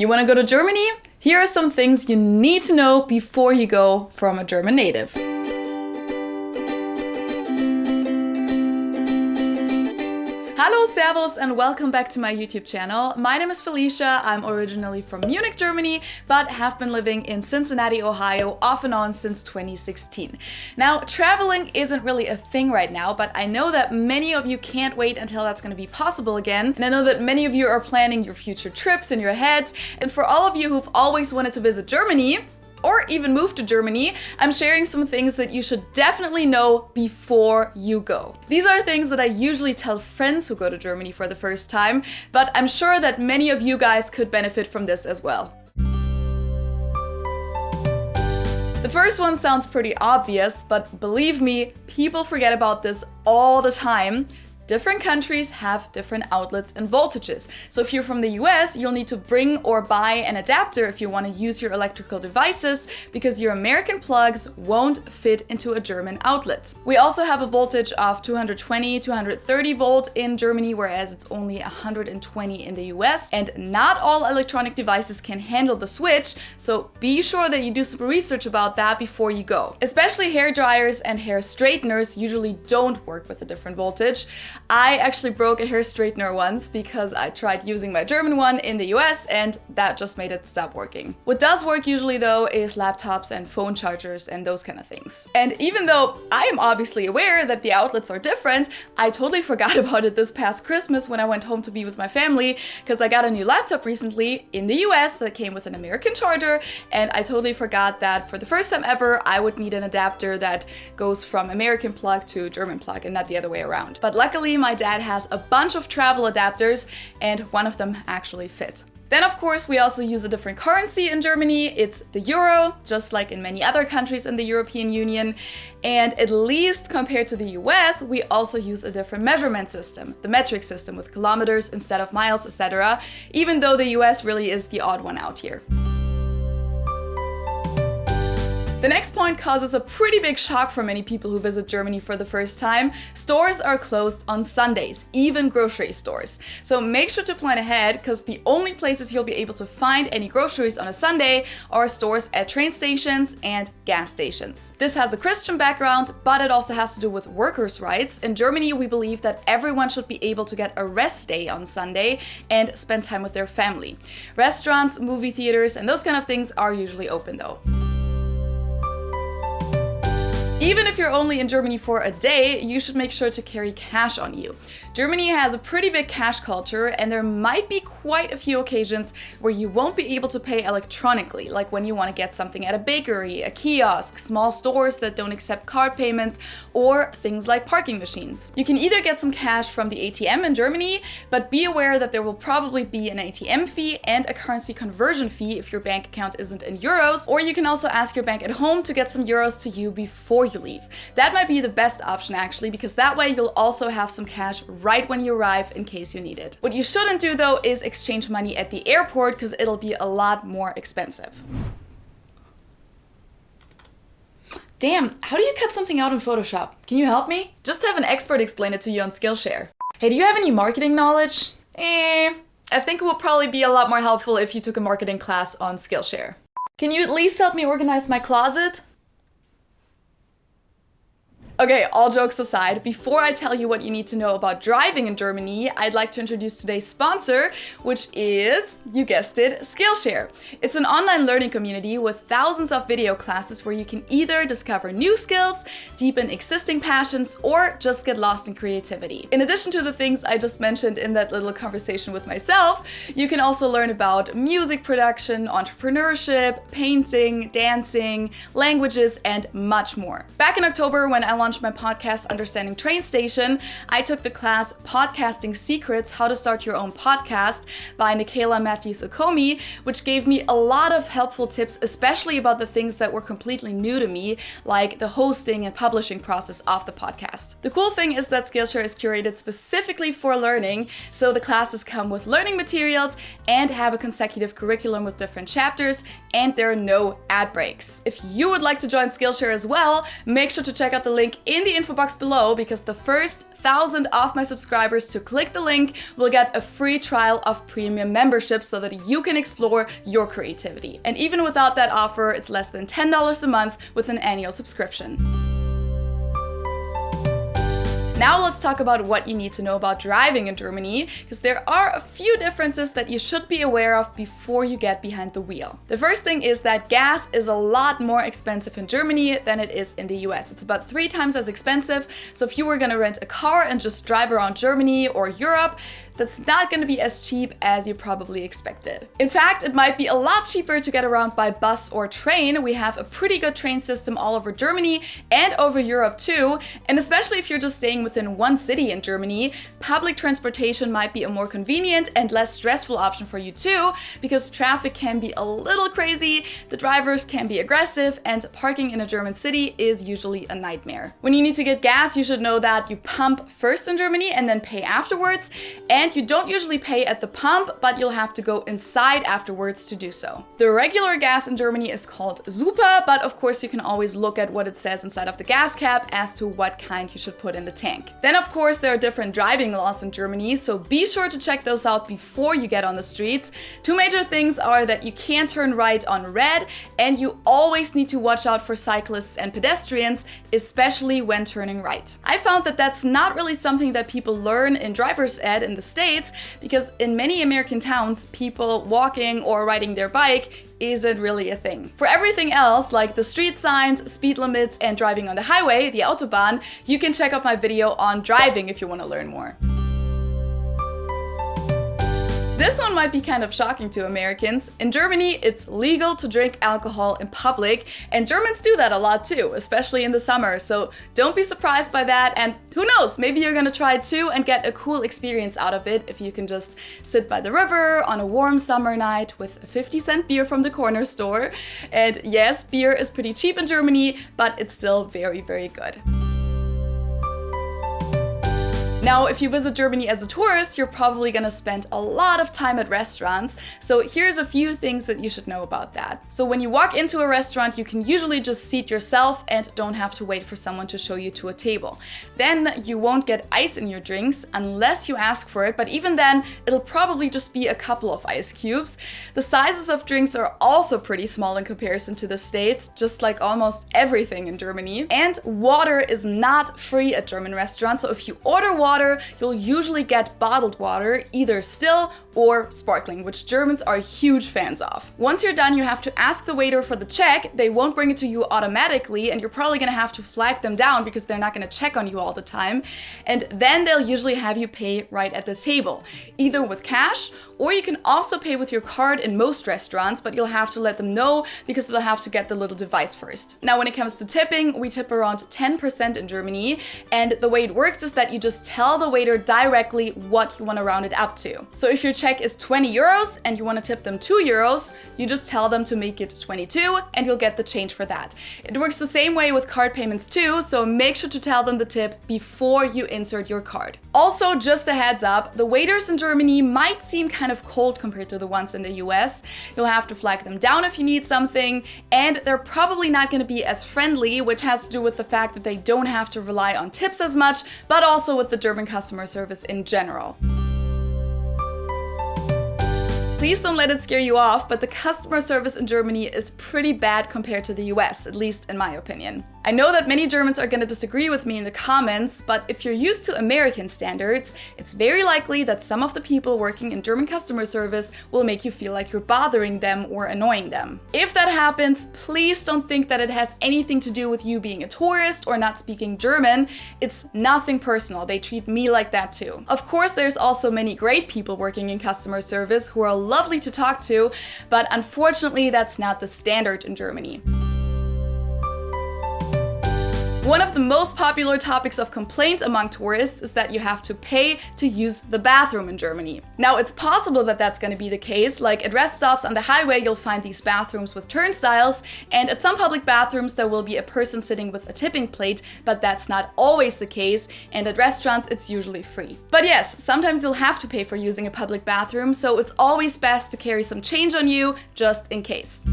You want to go to Germany? Here are some things you need to know before you go from a German native. Servus, and welcome back to my YouTube channel. My name is Felicia. I'm originally from Munich, Germany, but have been living in Cincinnati, Ohio off and on since 2016. Now, traveling isn't really a thing right now, but I know that many of you can't wait until that's going to be possible again. And I know that many of you are planning your future trips in your heads. And for all of you who've always wanted to visit Germany, or even move to Germany, I'm sharing some things that you should definitely know before you go. These are things that I usually tell friends who go to Germany for the first time, but I'm sure that many of you guys could benefit from this as well. The first one sounds pretty obvious, but believe me, people forget about this all the time. Different countries have different outlets and voltages. So if you're from the US, you'll need to bring or buy an adapter if you want to use your electrical devices because your American plugs won't fit into a German outlet. We also have a voltage of 220, 230 volt in Germany, whereas it's only 120 in the US. And not all electronic devices can handle the switch, so be sure that you do some research about that before you go. Especially hair dryers and hair straighteners usually don't work with a different voltage. I actually broke a hair straightener once because I tried using my German one in the US and that just made it stop working. What does work usually though is laptops and phone chargers and those kind of things. And even though I am obviously aware that the outlets are different, I totally forgot about it this past Christmas when I went home to be with my family because I got a new laptop recently in the US that came with an American charger and I totally forgot that for the first time ever I would need an adapter that goes from American plug to German plug and not the other way around. But luckily my dad has a bunch of travel adapters and one of them actually fit. Then of course we also use a different currency in Germany. It's the euro, just like in many other countries in the European Union. And at least compared to the US, we also use a different measurement system, the metric system with kilometers instead of miles, etc. Even though the US really is the odd one out here. The next point causes a pretty big shock for many people who visit Germany for the first time. Stores are closed on Sundays, even grocery stores. So make sure to plan ahead because the only places you'll be able to find any groceries on a Sunday are stores at train stations and gas stations. This has a Christian background, but it also has to do with workers' rights. In Germany, we believe that everyone should be able to get a rest day on Sunday and spend time with their family. Restaurants, movie theaters, and those kind of things are usually open though. Even if you're only in Germany for a day, you should make sure to carry cash on you. Germany has a pretty big cash culture and there might be quite a few occasions where you won't be able to pay electronically, like when you want to get something at a bakery, a kiosk, small stores that don't accept card payments, or things like parking machines. You can either get some cash from the ATM in Germany, but be aware that there will probably be an ATM fee and a currency conversion fee if your bank account isn't in euros, or you can also ask your bank at home to get some euros to you before you leave. That might be the best option actually, because that way you'll also have some cash right when you arrive in case you need it. What you shouldn't do though is exchange money at the airport because it'll be a lot more expensive. Damn, how do you cut something out in Photoshop? Can you help me? Just have an expert explain it to you on Skillshare. Hey, do you have any marketing knowledge? Eh, I think it would probably be a lot more helpful if you took a marketing class on Skillshare. Can you at least help me organize my closet? Okay, all jokes aside, before I tell you what you need to know about driving in Germany, I'd like to introduce today's sponsor, which is, you guessed it, Skillshare. It's an online learning community with thousands of video classes where you can either discover new skills, deepen existing passions, or just get lost in creativity. In addition to the things I just mentioned in that little conversation with myself, you can also learn about music production, entrepreneurship, painting, dancing, languages, and much more. Back in October when I launched launched my podcast Understanding Train Station, I took the class Podcasting Secrets, How to Start Your Own Podcast by Nicaila Matthews Okome, which gave me a lot of helpful tips, especially about the things that were completely new to me, like the hosting and publishing process of the podcast. The cool thing is that Skillshare is curated specifically for learning, so the classes come with learning materials and have a consecutive curriculum with different chapters, and there are no ad breaks. If you would like to join Skillshare as well, make sure to check out the link in the info box below because the first thousand of my subscribers to click the link will get a free trial of premium membership so that you can explore your creativity. And even without that offer, it's less than $10 a month with an annual subscription. Now let's talk about what you need to know about driving in Germany, because there are a few differences that you should be aware of before you get behind the wheel. The first thing is that gas is a lot more expensive in Germany than it is in the US. It's about three times as expensive, so if you were gonna rent a car and just drive around Germany or Europe, that's not to be as cheap as you probably expected. In fact, it might be a lot cheaper to get around by bus or train. We have a pretty good train system all over Germany and over Europe too. And especially if you're just staying within one city in Germany, public transportation might be a more convenient and less stressful option for you too, because traffic can be a little crazy, the drivers can be aggressive, and parking in a German city is usually a nightmare. When you need to get gas, you should know that you pump first in Germany and then pay afterwards. And you don't usually pay at the pump, but you'll have to go inside afterwards to do so. The regular gas in Germany is called Super, but of course you can always look at what it says inside of the gas cap as to what kind you should put in the tank. Then of course there are different driving laws in Germany, so be sure to check those out before you get on the streets. Two major things are that you can't turn right on red and you always need to watch out for cyclists and pedestrians, especially when turning right. I found that that's not really something that people learn in driver's ed in the States States because in many American towns, people walking or riding their bike isn't really a thing. For everything else, like the street signs, speed limits, and driving on the highway, the Autobahn, you can check out my video on driving if you want to learn more. This one might be kind of shocking to Americans. In Germany, it's legal to drink alcohol in public, and Germans do that a lot too, especially in the summer, so don't be surprised by that, and who knows, maybe you're gonna try it too and get a cool experience out of it if you can just sit by the river on a warm summer night with a 50 cent beer from the corner store. And yes, beer is pretty cheap in Germany, but it's still very, very good. Now, if you visit Germany as a tourist, you're probably gonna spend a lot of time at restaurants. So here's a few things that you should know about that. So when you walk into a restaurant, you can usually just seat yourself and don't have to wait for someone to show you to a table. Then you won't get ice in your drinks unless you ask for it, but even then, it'll probably just be a couple of ice cubes. The sizes of drinks are also pretty small in comparison to the States, just like almost everything in Germany. And water is not free at German restaurants, so if you order water, water, you'll usually get bottled water, either still or sparkling, which Germans are huge fans of. Once you're done, you have to ask the waiter for the check. They won't bring it to you automatically, and you're probably gonna have to flag them down because they're not gonna check on you all the time. And then they'll usually have you pay right at the table, either with cash, or you can also pay with your card in most restaurants, but you'll have to let them know because they'll have to get the little device first. Now, when it comes to tipping, we tip around 10% in Germany, and the way it works is that you just tell tell the waiter directly what you want to round it up to. So if your check is 20 euros and you want to tip them 2 euros, you just tell them to make it 22 and you'll get the change for that. It works the same way with card payments too, so make sure to tell them the tip before you insert your card. Also, just a heads up, the waiters in Germany might seem kind of cold compared to the ones in the US. You'll have to flag them down if you need something, and they're probably not going to be as friendly, which has to do with the fact that they don't have to rely on tips as much, but also with the German customer service in general. Please don't let it scare you off, but the customer service in Germany is pretty bad compared to the US, at least in my opinion. I know that many Germans are to disagree with me in the comments, but if you're used to American standards, it's very likely that some of the people working in German customer service will make you feel like you're bothering them or annoying them. If that happens, please don't think that it has anything to do with you being a tourist or not speaking German. It's nothing personal. They treat me like that too. Of course, there's also many great people working in customer service who are lovely to talk to, but unfortunately, that's not the standard in Germany. One of the most popular topics of complaints among tourists is that you have to pay to use the bathroom in Germany. Now, it's possible that that's going to be the case, like at rest stops on the highway you'll find these bathrooms with turnstiles, and at some public bathrooms there will be a person sitting with a tipping plate, but that's not always the case, and at restaurants it's usually free. But yes, sometimes you'll have to pay for using a public bathroom, so it's always best to carry some change on you, just in case.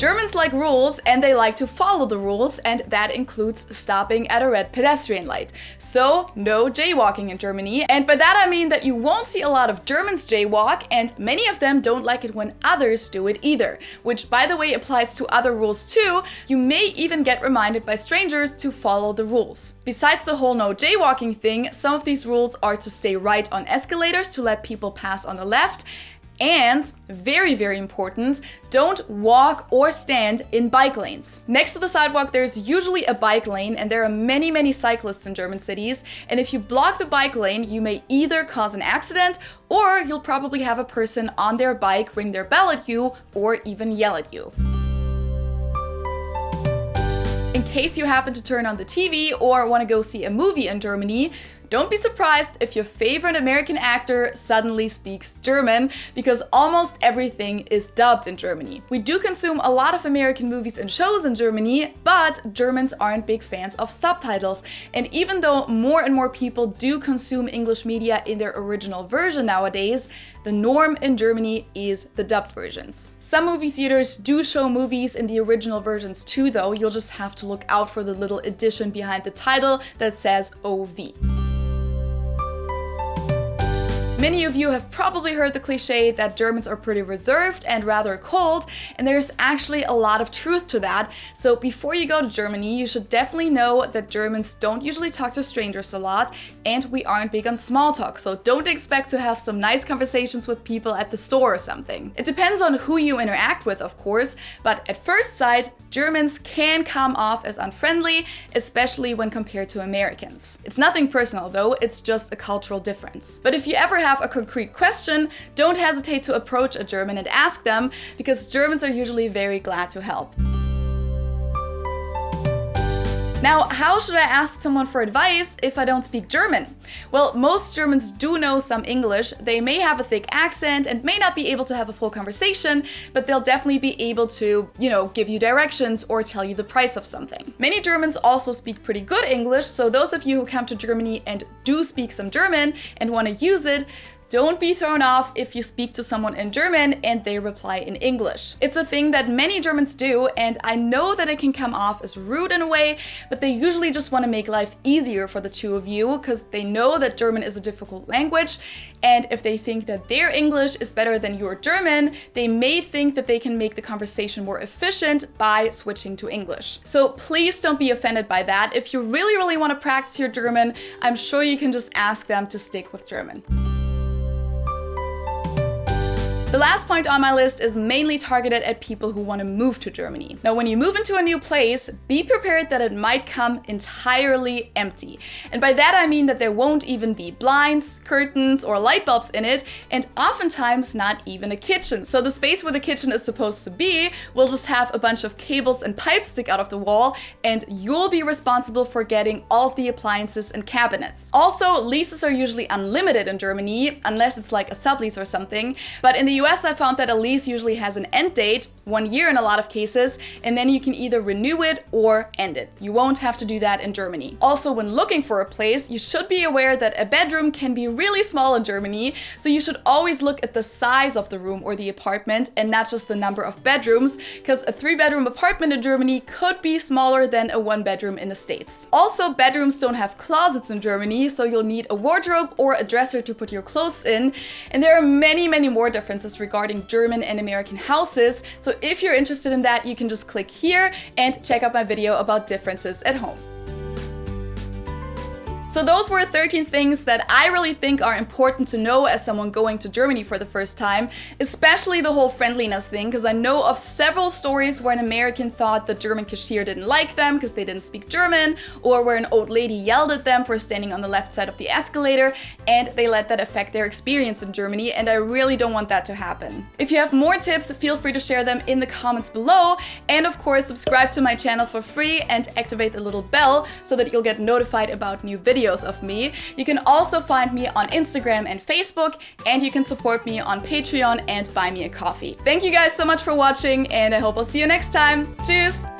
Germans like rules and they like to follow the rules and that includes stopping at a red pedestrian light. So no jaywalking in Germany. And by that I mean that you won't see a lot of Germans jaywalk and many of them don't like it when others do it either. Which by the way applies to other rules too. You may even get reminded by strangers to follow the rules. Besides the whole no jaywalking thing, some of these rules are to stay right on escalators to let people pass on the left and, very, very important, don't walk or stand in bike lanes. Next to the sidewalk, there's usually a bike lane and there are many, many cyclists in German cities. And if you block the bike lane, you may either cause an accident or you'll probably have a person on their bike ring their bell at you or even yell at you. In case you happen to turn on the TV or want to go see a movie in Germany, don't be surprised if your favorite American actor suddenly speaks German, because almost everything is dubbed in Germany. We do consume a lot of American movies and shows in Germany, but Germans aren't big fans of subtitles. And even though more and more people do consume English media in their original version nowadays, the norm in Germany is the dubbed versions. Some movie theaters do show movies in the original versions too though, you'll just have to look out for the little addition behind the title that says OV. Many of you have probably heard the cliche that Germans are pretty reserved and rather cold, and there's actually a lot of truth to that. So before you go to Germany, you should definitely know that Germans don't usually talk to strangers a lot, and we aren't big on small talk, so don't expect to have some nice conversations with people at the store or something. It depends on who you interact with, of course, but at first sight, Germans can come off as unfriendly, especially when compared to Americans. It's nothing personal though, it's just a cultural difference. But if you ever have a concrete question, don't hesitate to approach a German and ask them, because Germans are usually very glad to help. Now, how should I ask someone for advice if I don't speak German? Well, most Germans do know some English. They may have a thick accent and may not be able to have a full conversation, but they'll definitely be able to, you know, give you directions or tell you the price of something. Many Germans also speak pretty good English, so those of you who come to Germany and do speak some German and want to use it, don't be thrown off if you speak to someone in German and they reply in English. It's a thing that many Germans do and I know that it can come off as rude in a way, but they usually just want to make life easier for the two of you because they know that German is a difficult language and if they think that their English is better than your German, they may think that they can make the conversation more efficient by switching to English. So please don't be offended by that. If you really, really want to practice your German, I'm sure you can just ask them to stick with German. The last point on my list is mainly targeted at people who want to move to Germany. Now, when you move into a new place, be prepared that it might come entirely empty. And by that I mean that there won't even be blinds, curtains, or light bulbs in it, and oftentimes not even a kitchen. So the space where the kitchen is supposed to be will just have a bunch of cables and pipes stick out of the wall, and you'll be responsible for getting all of the appliances and cabinets. Also, leases are usually unlimited in Germany, unless it's like a sublease or something, but in the US, I found that a lease usually has an end date, one year in a lot of cases, and then you can either renew it or end it. You won't have to do that in Germany. Also, when looking for a place, you should be aware that a bedroom can be really small in Germany, so you should always look at the size of the room or the apartment and not just the number of bedrooms, because a three bedroom apartment in Germany could be smaller than a one bedroom in the States. Also, bedrooms don't have closets in Germany, so you'll need a wardrobe or a dresser to put your clothes in, and there are many, many more differences regarding German and American houses. So if you're interested in that, you can just click here and check out my video about differences at home. So those were 13 things that I really think are important to know as someone going to Germany for the first time, especially the whole friendliness thing, because I know of several stories where an American thought the German cashier didn't like them because they didn't speak German, or where an old lady yelled at them for standing on the left side of the escalator, and they let that affect their experience in Germany, and I really don't want that to happen. If you have more tips, feel free to share them in the comments below, and of course subscribe to my channel for free and activate the little bell so that you'll get notified about new videos videos of me. You can also find me on Instagram and Facebook, and you can support me on Patreon and buy me a coffee. Thank you guys so much for watching, and I hope I'll see you next time. Tschüss!